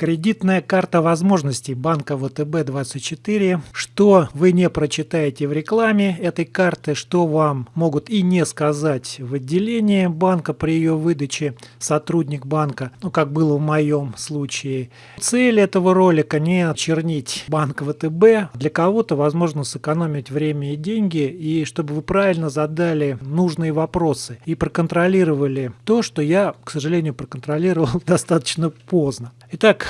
Кредитная карта возможностей банка ВТБ-24. Что вы не прочитаете в рекламе этой карты, что вам могут и не сказать в отделении банка при ее выдаче сотрудник банка, ну как было в моем случае. Цель этого ролика не очернить банк ВТБ. Для кого-то возможно сэкономить время и деньги, и чтобы вы правильно задали нужные вопросы и проконтролировали то, что я, к сожалению, проконтролировал достаточно поздно. Итак,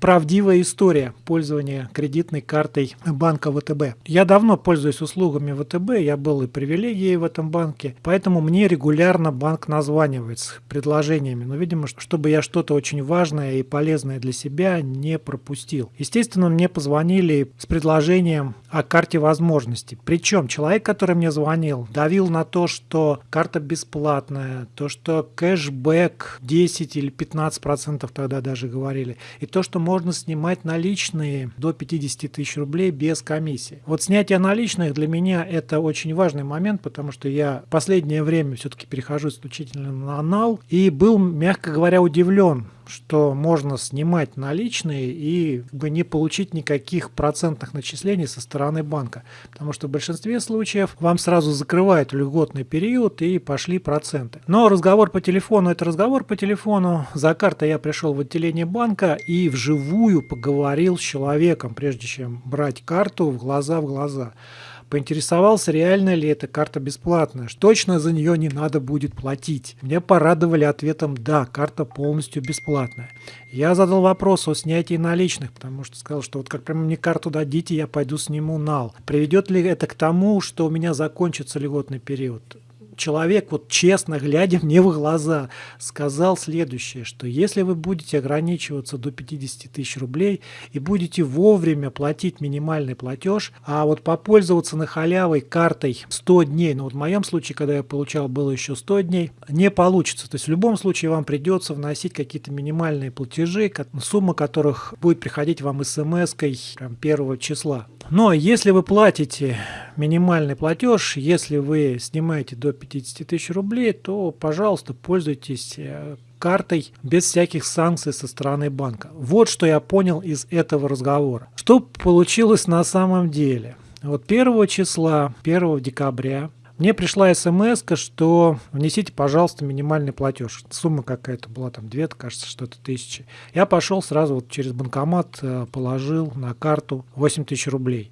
правдивая история пользования кредитной картой банка ВТБ. Я давно пользуюсь услугами ВТБ, я был и привилегией в этом банке, поэтому мне регулярно банк названивает с предложениями. Но, видимо, чтобы я что-то очень важное и полезное для себя не пропустил. Естественно, мне позвонили с предложением о карте возможностей. Причем человек, который мне звонил, давил на то, что карта бесплатная, то, что кэшбэк 10 или 15 процентов тогда даже говорили, и то, что можно снимать наличные до 50 тысяч рублей без комиссии. Вот снятие наличных для меня это очень важный момент, потому что я в последнее время все-таки перехожу исключительно на анал и был, мягко говоря, удивлен что можно снимать наличные и бы не получить никаких процентных начислений со стороны банка. Потому что в большинстве случаев вам сразу закрывают льготный период и пошли проценты. Но разговор по телефону – это разговор по телефону. За картой я пришел в отделение банка и вживую поговорил с человеком, прежде чем брать карту в глаза в глаза. Поинтересовался, реально ли эта карта бесплатная, что точно за нее не надо будет платить. Меня порадовали ответом «да, карта полностью бесплатная». Я задал вопрос о снятии наличных, потому что сказал, что вот как прямо мне карту дадите, я пойду сниму нал. Приведет ли это к тому, что у меня закончится льготный период? Человек, вот честно глядя мне в глаза, сказал следующее, что если вы будете ограничиваться до 50 тысяч рублей и будете вовремя платить минимальный платеж, а вот попользоваться на халявой картой 100 дней, ну вот в моем случае, когда я получал, было еще 100 дней, не получится. То есть в любом случае вам придется вносить какие-то минимальные платежи, сумма которых будет приходить вам смс-кой первого числа. Но если вы платите минимальный платеж, если вы снимаете до 50 тысяч рублей, то, пожалуйста, пользуйтесь э, картой без всяких санкций со стороны банка. Вот что я понял из этого разговора. Что получилось на самом деле? Вот 1 числа, 1 декабря мне пришла смс, что внесите, пожалуйста, минимальный платеж. Сумма какая-то была, там, 2, кажется, что-то тысячи. Я пошел сразу вот через банкомат, э, положил на карту 8 тысяч рублей.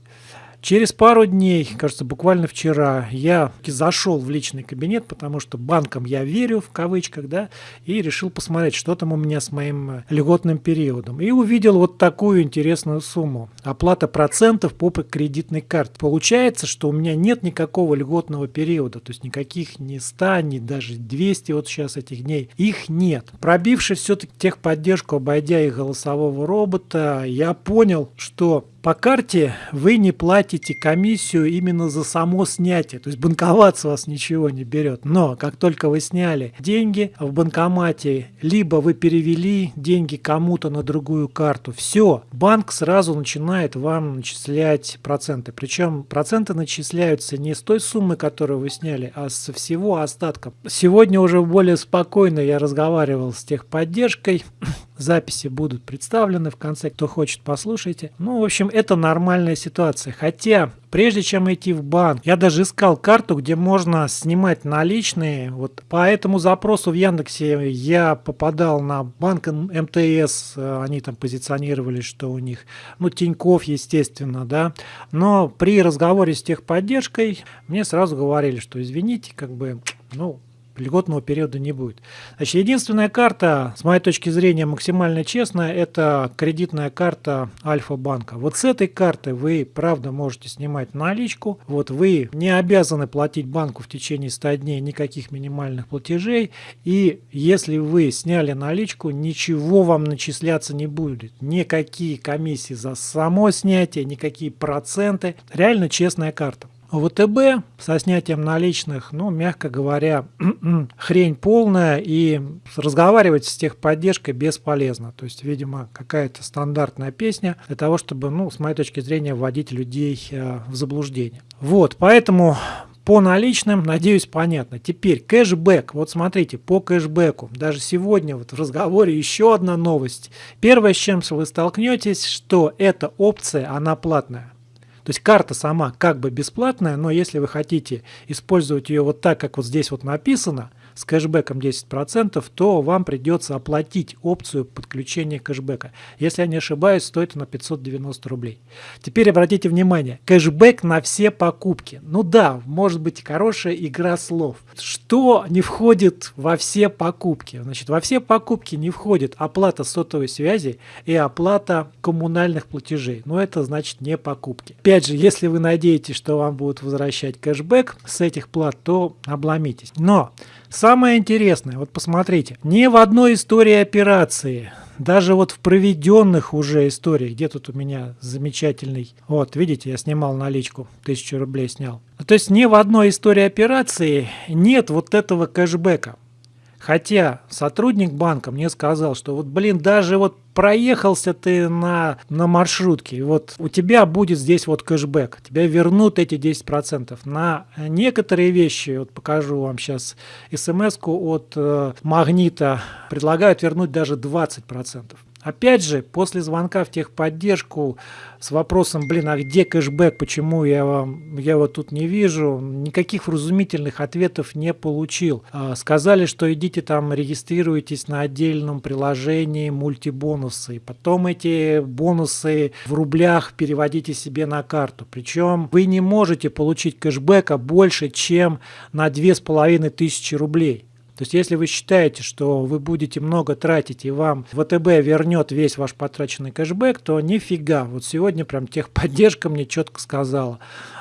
Через пару дней, кажется, буквально вчера, я зашел в личный кабинет, потому что банкам я верю, в кавычках, да, и решил посмотреть, что там у меня с моим э, льготным периодом. И увидел вот такую интересную сумму. Оплата процентов по кредитной карте. Получается, что у меня нет никакого льготного периода, то есть никаких ни 100, ни даже 200 вот сейчас этих дней. Их нет. Пробившись все-таки техподдержку, обойдя их голосового робота, я понял, что по карте вы не платите комиссию именно за само снятие, то есть банковат с вас ничего не берет. Но как только вы сняли деньги в банкомате, либо вы перевели деньги кому-то на другую карту, все, банк сразу начинает вам начислять проценты. Причем проценты начисляются не с той суммы, которую вы сняли, а со всего остатка. Сегодня уже более спокойно я разговаривал с техподдержкой, Записи будут представлены в конце, кто хочет, послушайте. Ну, в общем, это нормальная ситуация. Хотя, прежде чем идти в банк, я даже искал карту, где можно снимать наличные. Вот по этому запросу в Яндексе я попадал на банк МТС, они там позиционировали, что у них, ну, Тиньков, естественно, да. Но при разговоре с техподдержкой мне сразу говорили, что извините, как бы, ну, льготного периода не будет. Значит, единственная карта, с моей точки зрения, максимально честная, это кредитная карта Альфа-банка. Вот с этой карты вы, правда, можете снимать наличку. Вот вы не обязаны платить банку в течение 100 дней никаких минимальных платежей. И если вы сняли наличку, ничего вам начисляться не будет. Никакие комиссии за само снятие, никакие проценты. Реально честная карта. ВТБ со снятием наличных, ну, мягко говоря, хрень полная, и разговаривать с техподдержкой бесполезно. То есть, видимо, какая-то стандартная песня для того, чтобы, ну, с моей точки зрения, вводить людей э, в заблуждение. Вот, поэтому По наличным, надеюсь, понятно. Теперь кэшбэк. Вот смотрите, по кэшбэку. Даже сегодня вот в разговоре еще одна новость. Первое, с чем вы столкнетесь, что эта опция, она платная. То есть карта сама как бы бесплатная, но если вы хотите использовать ее вот так, как вот здесь вот написано, с кэшбэком 10%, то вам придется оплатить опцию подключения кэшбэка. Если я не ошибаюсь, стоит она 590 рублей. Теперь обратите внимание, кэшбэк на все покупки. Ну да, может быть хорошая игра слов. Что не входит во все покупки? Значит, во все покупки не входит оплата сотовой связи и оплата коммунальных платежей. Но это значит не покупки. Опять же, если вы надеетесь, что вам будут возвращать кэшбэк с этих плат, то обломитесь. Но Самое интересное, вот посмотрите, ни в одной истории операции, даже вот в проведенных уже историях, где тут у меня замечательный, вот видите, я снимал наличку, тысячу рублей снял. То есть ни в одной истории операции нет вот этого кэшбэка. Хотя сотрудник банка мне сказал, что вот, блин, даже вот проехался ты на, на маршрутке, вот у тебя будет здесь вот кэшбэк, тебя вернут эти 10%. На некоторые вещи, вот покажу вам сейчас смс-ку от э, Магнита, предлагают вернуть даже 20%. Опять же, после звонка в техподдержку с вопросом, блин, а где кэшбэк, почему я, вам, я его тут не вижу, никаких вразумительных ответов не получил. А, сказали, что идите там, регистрируйтесь на отдельном приложении мультибонусы, и потом эти бонусы в рублях переводите себе на карту. Причем вы не можете получить кэшбэка больше, чем на 2500 рублей. То есть если вы считаете, что вы будете много тратить и вам ВТБ вернет весь ваш потраченный кэшбэк, то нифига. Вот сегодня прям техподдержка мне четко сказала.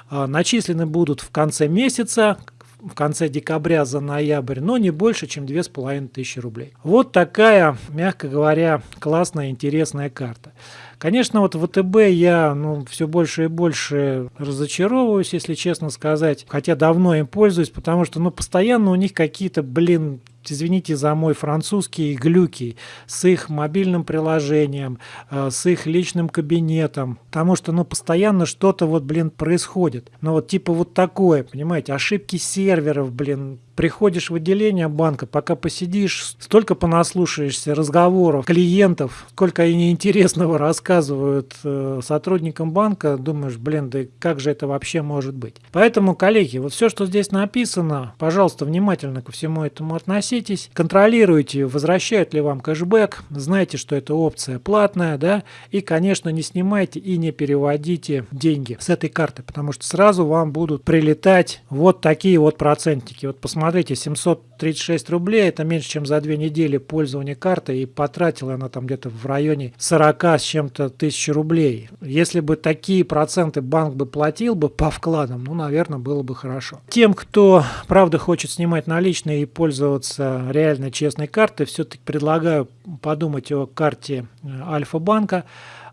А, начислены будут в конце месяца, в конце декабря за ноябрь, но не больше, чем 2500 рублей. Вот такая, мягко говоря, классная, интересная карта. Конечно, вот ВТБ я ну, все больше и больше разочаровываюсь, если честно сказать, хотя давно им пользуюсь, потому что ну, постоянно у них какие-то, блин, извините за мой французский, глюки с их мобильным приложением, э, с их личным кабинетом, потому что, ну, постоянно что-то вот, блин, происходит. Ну, вот типа вот такое, понимаете, ошибки серверов, блин, приходишь в отделение банка, пока посидишь, столько понаслушаешься разговоров клиентов, сколько они интересного рассказывают э, сотрудникам банка, думаешь, блин, да как же это вообще может быть? Поэтому, коллеги, вот все, что здесь написано, пожалуйста, внимательно ко всему этому относитесь, контролируйте, возвращают ли вам кэшбэк, знайте, что эта опция платная, да, и, конечно, не снимайте и не переводите деньги с этой карты, потому что сразу вам будут прилетать вот такие вот процентики. Вот посмотрите, смотрите, 736 рублей, это меньше, чем за две недели пользования картой, и потратила она там где-то в районе 40 с чем-то тысяч рублей. Если бы такие проценты банк бы платил бы по вкладам, ну, наверное, было бы хорошо. Тем, кто, правда, хочет снимать наличные и пользоваться реально честной картой, все-таки предлагаю подумать о карте э, Альфа-банка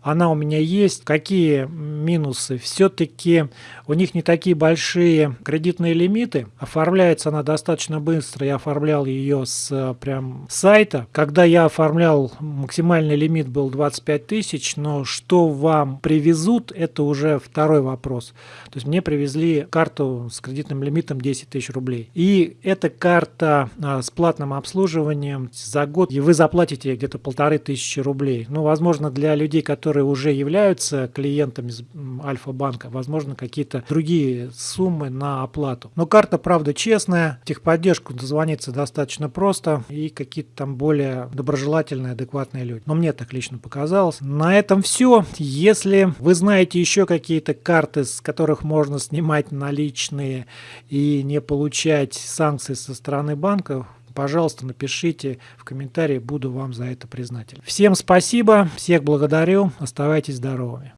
она у меня есть. Какие минусы? Все-таки у них не такие большие кредитные лимиты. Оформляется она достаточно быстро. Я оформлял ее с прям сайта. Когда я оформлял, максимальный лимит был 25 тысяч, но что вам привезут, это уже второй вопрос. То есть мне привезли карту с кредитным лимитом 10 тысяч рублей. И эта карта а, с платным обслуживанием за год, и вы заплатите где-то полторы тысячи рублей. Ну, возможно, для людей, которые которые уже являются клиентами Альфа-банка, возможно, какие-то другие суммы на оплату. Но карта, правда, честная, техподдержку дозвониться достаточно просто и какие-то там более доброжелательные, адекватные люди. Но мне так лично показалось. На этом все. Если вы знаете еще какие-то карты, с которых можно снимать наличные и не получать санкции со стороны банка, пожалуйста, напишите в комментарии, буду вам за это признателен. Всем спасибо, всех благодарю, оставайтесь здоровыми.